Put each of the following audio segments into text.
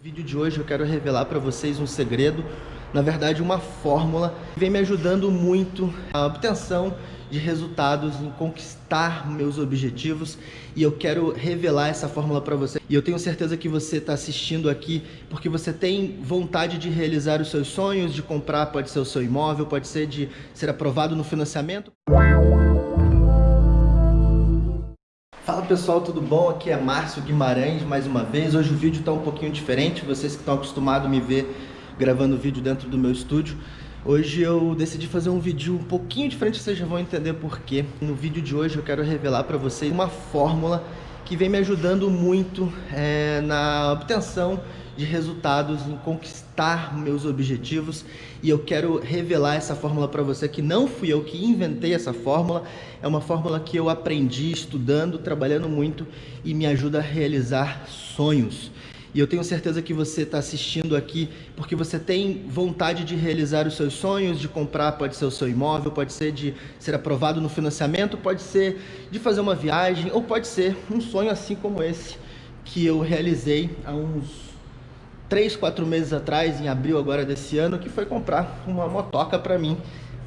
No vídeo de hoje eu quero revelar para vocês um segredo, na verdade uma fórmula que vem me ajudando muito a obtenção de resultados, em conquistar meus objetivos e eu quero revelar essa fórmula para você. E eu tenho certeza que você está assistindo aqui porque você tem vontade de realizar os seus sonhos, de comprar, pode ser o seu imóvel, pode ser de ser aprovado no financiamento. Pessoal, tudo bom? Aqui é Márcio Guimarães mais uma vez. Hoje o vídeo está um pouquinho diferente, vocês que estão acostumados a me ver gravando vídeo dentro do meu estúdio. Hoje eu decidi fazer um vídeo um pouquinho diferente, vocês já vão entender porquê. No vídeo de hoje eu quero revelar para vocês uma fórmula que vem me ajudando muito é, na obtenção de resultados, em conquistar meus objetivos e eu quero revelar essa fórmula para você que não fui eu que inventei essa fórmula, é uma fórmula que eu aprendi estudando, trabalhando muito e me ajuda a realizar sonhos. E eu tenho certeza que você está assistindo aqui porque você tem vontade de realizar os seus sonhos, de comprar, pode ser o seu imóvel, pode ser de ser aprovado no financiamento, pode ser de fazer uma viagem, ou pode ser um sonho assim como esse que eu realizei há uns três, quatro meses atrás, em abril agora desse ano, que foi comprar uma motoca para mim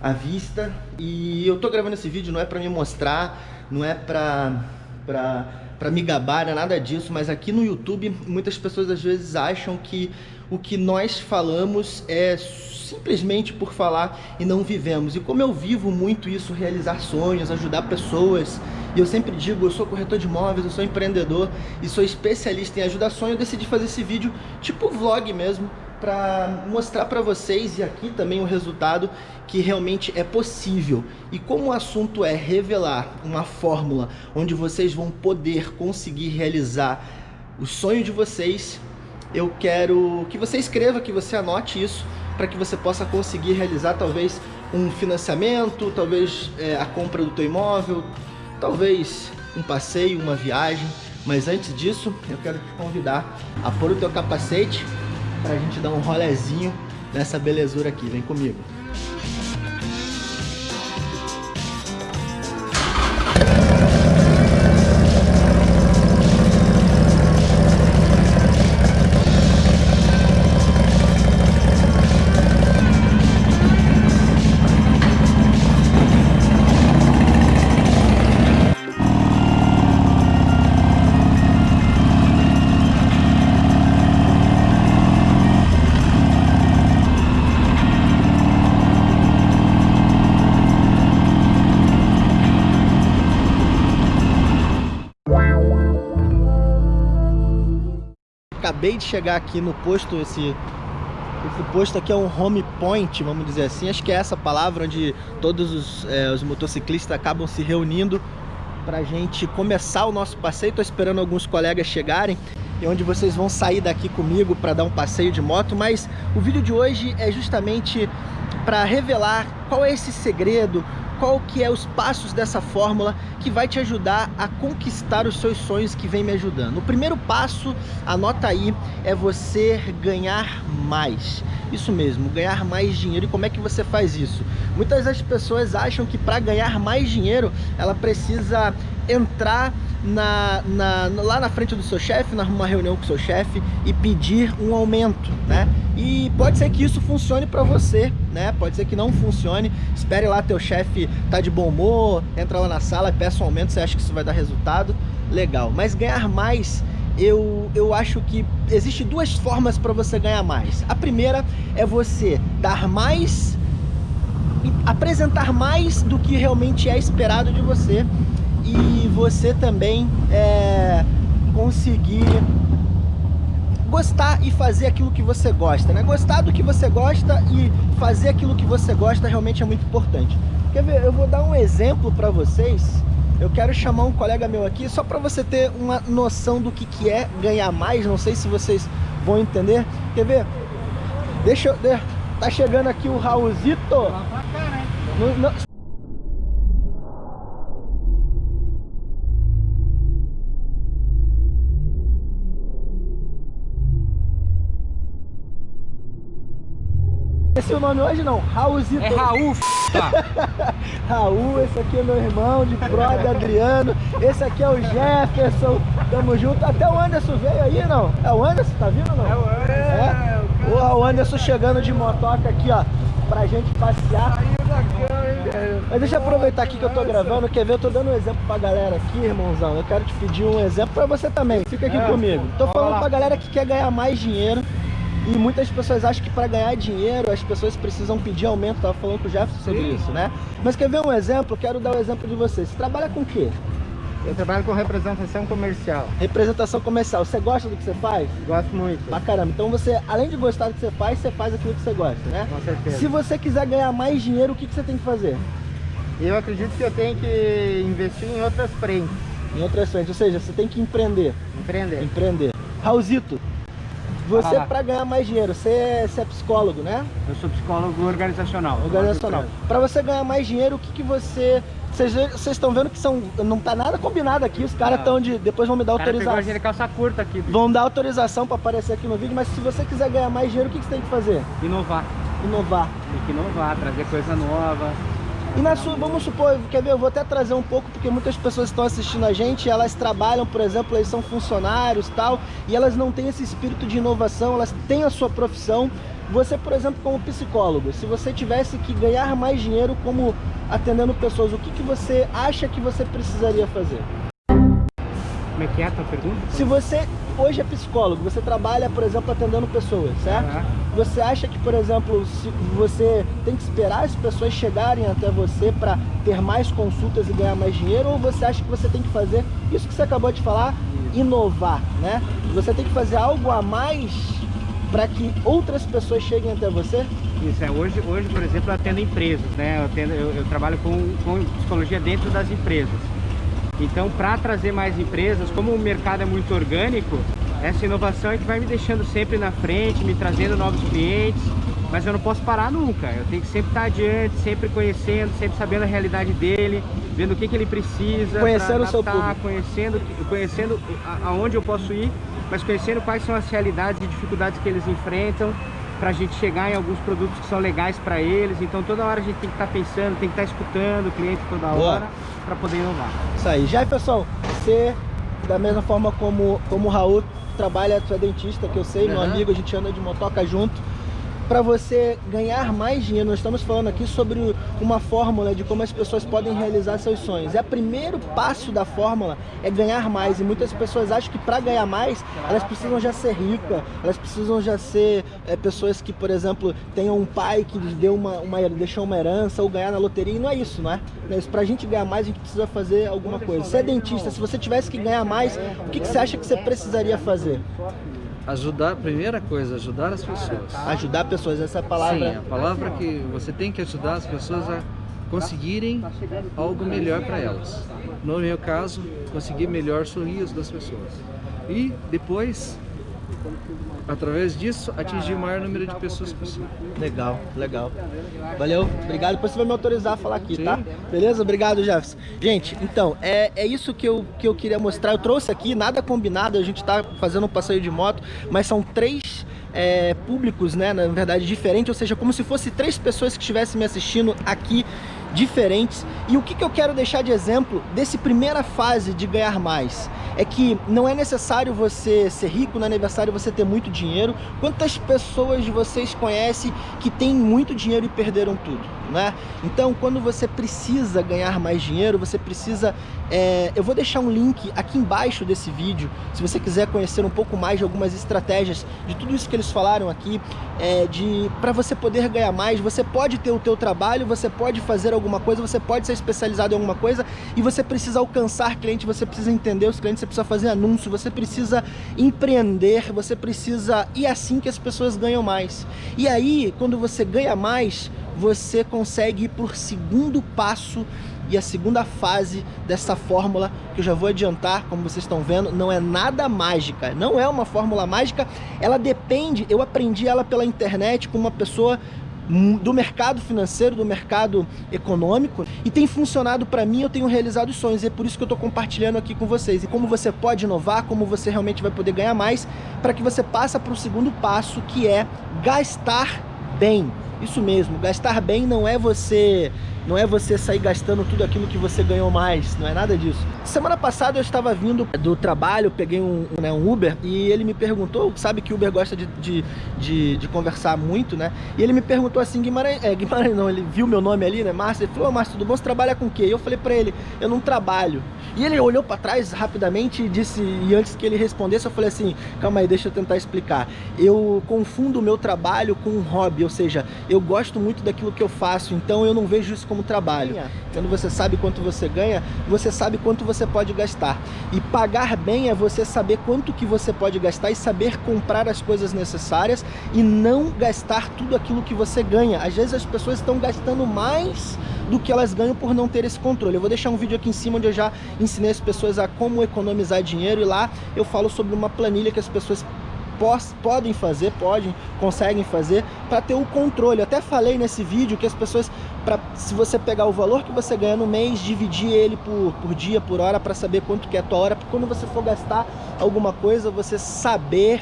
à vista. E eu tô gravando esse vídeo não é para me mostrar, não é para para para me gabar, não é nada disso, mas aqui no YouTube muitas pessoas às vezes acham que o que nós falamos é simplesmente por falar e não vivemos. E como eu vivo muito isso, realizar sonhos, ajudar pessoas, e eu sempre digo, eu sou corretor de imóveis, eu sou empreendedor e sou especialista em ajudar sonho, eu decidi fazer esse vídeo tipo vlog mesmo, para mostrar para vocês e aqui também o resultado que realmente é possível. E como o assunto é revelar uma fórmula onde vocês vão poder conseguir realizar o sonho de vocês, eu quero que você escreva, que você anote isso, para que você possa conseguir realizar talvez um financiamento, talvez é, a compra do teu imóvel, talvez um passeio, uma viagem. Mas antes disso, eu quero te convidar a pôr o teu capacete para a gente dar um rolezinho nessa belezura aqui. Vem comigo. Acabei de chegar aqui no posto, esse, esse posto aqui é um home point, vamos dizer assim, acho que é essa palavra onde todos os, é, os motociclistas acabam se reunindo pra gente começar o nosso passeio, estou esperando alguns colegas chegarem e onde vocês vão sair daqui comigo para dar um passeio de moto, mas o vídeo de hoje é justamente para revelar qual é esse segredo, qual que é os passos dessa fórmula que vai te ajudar a conquistar os seus sonhos que vem me ajudando. O primeiro passo, anota aí, é você ganhar mais. Isso mesmo, ganhar mais dinheiro. E como é que você faz isso? Muitas das pessoas acham que para ganhar mais dinheiro, ela precisa entrar na, na, lá na frente do seu chefe, numa reunião com o seu chefe e pedir um aumento, né? E pode ser que isso funcione para você, né? Pode ser que não funcione. Espere lá teu chefe tá de bom humor, entra lá na sala e peça um aumento, você acha que isso vai dar resultado? Legal. Mas ganhar mais eu, eu acho que existe duas formas para você ganhar mais. A primeira é você dar mais, apresentar mais do que realmente é esperado de você e você também é, conseguir gostar e fazer aquilo que você gosta, né? Gostar do que você gosta e fazer aquilo que você gosta realmente é muito importante. Quer ver? Eu vou dar um exemplo para vocês. Eu quero chamar um colega meu aqui só para você ter uma noção do que, que é ganhar mais. Não sei se vocês vão entender. Quer ver? Deixa eu... Tá chegando aqui o Raulzito. No, no... Esse é o nome hoje não, Raulzito. É Raul, Raul, esse aqui é meu irmão de brother Adriano. Esse aqui é o Jefferson. Tamo junto. Até o Anderson veio aí, não? É o Anderson, tá vindo não? É o Anderson. É? O Anderson chegando de motoca aqui, ó, pra gente passear. Mas deixa eu aproveitar aqui que eu tô gravando, quer ver? Eu tô dando um exemplo pra galera aqui, irmãozão. Eu quero te pedir um exemplo pra você também. Fica aqui é, comigo. Tô falando pra galera que quer ganhar mais dinheiro e muitas pessoas acham que para ganhar dinheiro as pessoas precisam pedir aumento. Tava falando com o Jefferson sobre Sim. isso, né? Mas quer ver um exemplo? Quero dar o um exemplo de você. Você trabalha com o quê? Eu trabalho com representação comercial. Representação comercial. Você gosta do que você faz? Gosto muito. Pra caramba. Então você, além de gostar do que você faz, você faz aquilo que você gosta, né? Com certeza. Se você quiser ganhar mais dinheiro, o que, que você tem que fazer? Eu acredito que eu tenho que investir em outras frentes. Em outras frentes, ou seja, você tem que empreender. Empreender. Empreender. Raulzito, você, ah, para ganhar mais dinheiro, você é, você é, psicólogo, né? Eu sou psicólogo organizacional. Organizacional. Para você ganhar mais dinheiro, o que, que você... Vocês estão vendo que são, não tá nada combinado aqui, os caras estão de... Depois vão me dar autorização. Pegou a calça curta aqui. Bicho. Vão dar autorização para aparecer aqui no vídeo, mas se você quiser ganhar mais dinheiro, o que, que você tem que fazer? Inovar. Inovar. Tem que inovar, trazer coisa nova. E na sua, vamos supor, quer ver, eu vou até trazer um pouco, porque muitas pessoas estão assistindo a gente, elas trabalham, por exemplo, eles são funcionários tal, e elas não têm esse espírito de inovação, elas têm a sua profissão. Você, por exemplo, como psicólogo, se você tivesse que ganhar mais dinheiro como atendendo pessoas, o que, que você acha que você precisaria fazer? Como é que é a tua pergunta? Se você hoje é psicólogo, você trabalha, por exemplo, atendendo pessoas, certo? Uhum. Você acha que, por exemplo, se você tem que esperar as pessoas chegarem até você para ter mais consultas e ganhar mais dinheiro? Ou você acha que você tem que fazer isso que você acabou de falar, inovar, né? Você tem que fazer algo a mais para que outras pessoas cheguem até você? Isso, é. Hoje, hoje por exemplo, eu atendo empresas, né? Eu, atendo, eu, eu trabalho com, com psicologia dentro das empresas. Então, para trazer mais empresas, como o mercado é muito orgânico, essa inovação é que vai me deixando sempre na frente, me trazendo novos clientes, mas eu não posso parar nunca. Eu tenho que sempre estar adiante, sempre conhecendo, sempre sabendo a realidade dele, vendo o que, que ele precisa. Conhecendo o seu público. Conhecendo, conhecendo aonde eu posso ir, mas conhecendo quais são as realidades e dificuldades que eles enfrentam para a gente chegar em alguns produtos que são legais para eles. Então toda hora a gente tem que estar tá pensando, tem que estar tá escutando o cliente toda hora para poder inovar. Isso aí. Jefferson, você, da mesma forma como, como o Raul, trabalha, tu é dentista, que eu sei, uhum. meu amigo, a gente anda de motoca junto para você ganhar mais dinheiro. Nós estamos falando aqui sobre uma fórmula de como as pessoas podem realizar seus sonhos. É o primeiro passo da fórmula é ganhar mais. E muitas pessoas acham que para ganhar mais, elas precisam já ser ricas, elas precisam já ser é, pessoas que, por exemplo, tenham um pai que lhes deu uma, uma, deixou uma herança ou ganhar na loteria. E não é isso, não é? É isso. Pra gente ganhar mais, a gente precisa fazer alguma coisa. Você é dentista, se você tivesse que ganhar mais, o que, que você acha que você precisaria fazer? Ajudar, primeira coisa, ajudar as pessoas. Ajudar pessoas, essa é a palavra. Sim, a palavra que você tem que ajudar as pessoas a conseguirem algo melhor para elas. No meu caso, conseguir melhor sorriso das pessoas. E depois através disso, atingir o maior número de pessoas possível. Legal, legal. Valeu, obrigado. Depois você vai me autorizar a falar aqui, Sim. tá? Beleza? Obrigado, Jefferson. Gente, então, é, é isso que eu, que eu queria mostrar. Eu trouxe aqui, nada combinado, a gente tá fazendo um passeio de moto, mas são três é, públicos, né, na verdade, diferentes, ou seja, como se fosse três pessoas que estivessem me assistindo aqui diferentes. E o que, que eu quero deixar de exemplo desse primeira fase de ganhar mais? É que não é necessário você ser rico, não é necessário você ter muito dinheiro. Quantas pessoas vocês conhecem que têm muito dinheiro e perderam tudo? Né? Então, quando você precisa ganhar mais dinheiro, você precisa... É, eu vou deixar um link aqui embaixo desse vídeo, se você quiser conhecer um pouco mais de algumas estratégias de tudo isso que eles falaram aqui, é, de para você poder ganhar mais, você pode ter o teu trabalho, você pode fazer alguma coisa, você pode ser especializado em alguma coisa e você precisa alcançar cliente, você precisa entender os clientes, você precisa fazer anúncio, você precisa empreender, você precisa... E é assim que as pessoas ganham mais. E aí, quando você ganha mais, você consegue ir por segundo passo e a segunda fase dessa fórmula, que eu já vou adiantar, como vocês estão vendo, não é nada mágica, não é uma fórmula mágica, ela depende, eu aprendi ela pela internet com uma pessoa do mercado financeiro, do mercado econômico e tem funcionado para mim, eu tenho realizado sonhos e é por isso que eu estou compartilhando aqui com vocês. E como você pode inovar, como você realmente vai poder ganhar mais para que você passe para o segundo passo que é gastar bem. Isso mesmo, gastar bem não é você não é você sair gastando tudo aquilo que você ganhou mais, não é nada disso. Semana passada eu estava vindo do trabalho, peguei um, né, um Uber e ele me perguntou, sabe que Uber gosta de, de, de, de conversar muito, né? E ele me perguntou assim, Guimarães, é, Guimarães não, ele viu meu nome ali, né, Márcio, ele falou, oh, Márcio, tudo bom, você trabalha com o quê? E eu falei pra ele, eu não trabalho. E ele olhou para trás rapidamente e disse, e antes que ele respondesse, eu falei assim, calma aí, deixa eu tentar explicar. Eu confundo o meu trabalho com um hobby, ou seja, eu gosto muito daquilo que eu faço, então eu não vejo isso como trabalho. Quando você sabe quanto você ganha, você sabe quanto você pode gastar. E pagar bem é você saber quanto que você pode gastar e saber comprar as coisas necessárias e não gastar tudo aquilo que você ganha. Às vezes as pessoas estão gastando mais do que elas ganham por não ter esse controle. Eu vou deixar um vídeo aqui em cima onde eu já ensinei as pessoas a como economizar dinheiro e lá eu falo sobre uma planilha que as pessoas podem fazer, podem, conseguem fazer para ter o controle. Eu até falei nesse vídeo que as pessoas, pra, se você pegar o valor que você ganha no mês, dividir ele por, por dia, por hora, para saber quanto que é a tua hora, porque quando você for gastar alguma coisa, você saber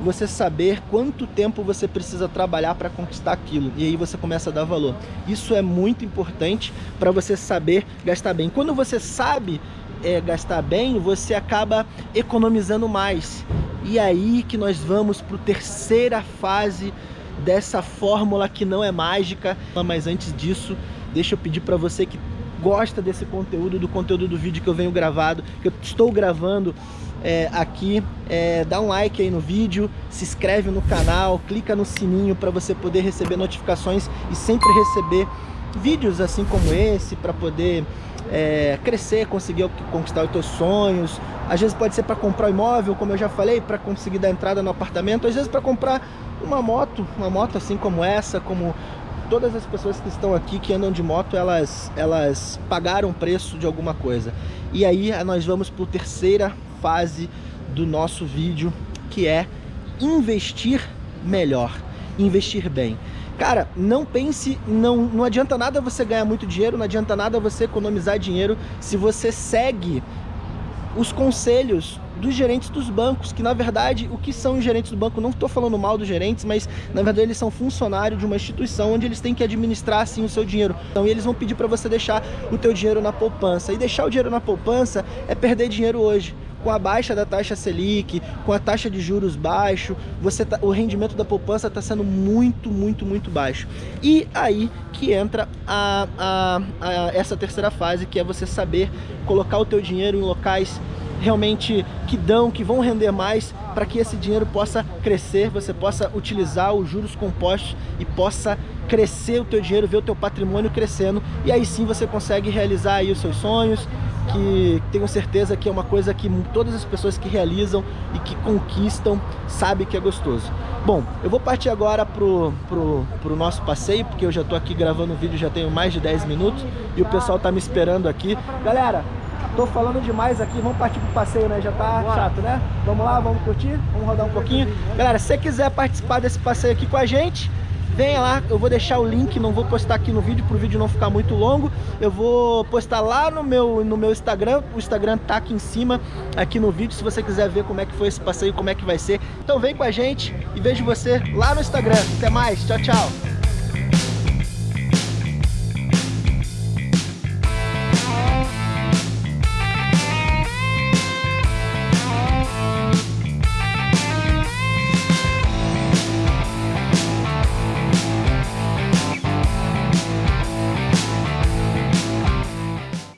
você saber quanto tempo você precisa trabalhar para conquistar aquilo. E aí você começa a dar valor. Isso é muito importante para você saber gastar bem. Quando você sabe é, gastar bem, você acaba economizando mais. E aí que nós vamos para a terceira fase dessa fórmula que não é mágica. Mas antes disso, deixa eu pedir para você que gosta desse conteúdo, do conteúdo do vídeo que eu venho gravado, que eu estou gravando é, aqui, é, dá um like aí no vídeo, se inscreve no canal, clica no sininho para você poder receber notificações e sempre receber vídeos assim como esse para poder é, crescer, conseguir conquistar os teus sonhos. Às vezes pode ser para comprar um imóvel, como eu já falei, para conseguir dar entrada no apartamento. Às vezes para comprar uma moto, uma moto assim como essa, como todas as pessoas que estão aqui que andam de moto, elas, elas pagaram preço de alguma coisa. E aí nós vamos para a terceira fase do nosso vídeo, que é investir melhor, investir bem. Cara, não pense, não, não adianta nada você ganhar muito dinheiro, não adianta nada você economizar dinheiro se você segue os conselhos dos gerentes dos bancos, que na verdade, o que são os gerentes do banco? Não estou falando mal dos gerentes, mas na verdade eles são funcionários de uma instituição onde eles têm que administrar assim o seu dinheiro. Então eles vão pedir para você deixar o teu dinheiro na poupança. E deixar o dinheiro na poupança é perder dinheiro hoje com a baixa da taxa Selic, com a taxa de juros baixo, você tá, o rendimento da poupança está sendo muito, muito, muito baixo. E aí que entra a, a, a, essa terceira fase, que é você saber colocar o teu dinheiro em locais realmente que dão, que vão render mais, para que esse dinheiro possa crescer, você possa utilizar os juros compostos e possa crescer o teu dinheiro, ver o teu patrimônio crescendo, e aí sim você consegue realizar aí os seus sonhos, que tenho certeza que é uma coisa que todas as pessoas que realizam e que conquistam sabem que é gostoso. Bom, eu vou partir agora pro, pro, pro nosso passeio, porque eu já tô aqui gravando o vídeo, já tenho mais de 10 minutos e o pessoal tá me esperando aqui. Galera, tô falando demais aqui, vamos partir pro passeio, né? Já tá chato, né? Vamos lá, vamos curtir? Vamos rodar um pouquinho? Galera, se você quiser participar desse passeio aqui com a gente, venha lá, eu vou deixar o link, não vou postar aqui no vídeo, para o vídeo não ficar muito longo. Eu vou postar lá no meu, no meu Instagram, o Instagram tá aqui em cima, aqui no vídeo, se você quiser ver como é que foi esse passeio, como é que vai ser. Então vem com a gente e vejo você lá no Instagram. Até mais, tchau, tchau!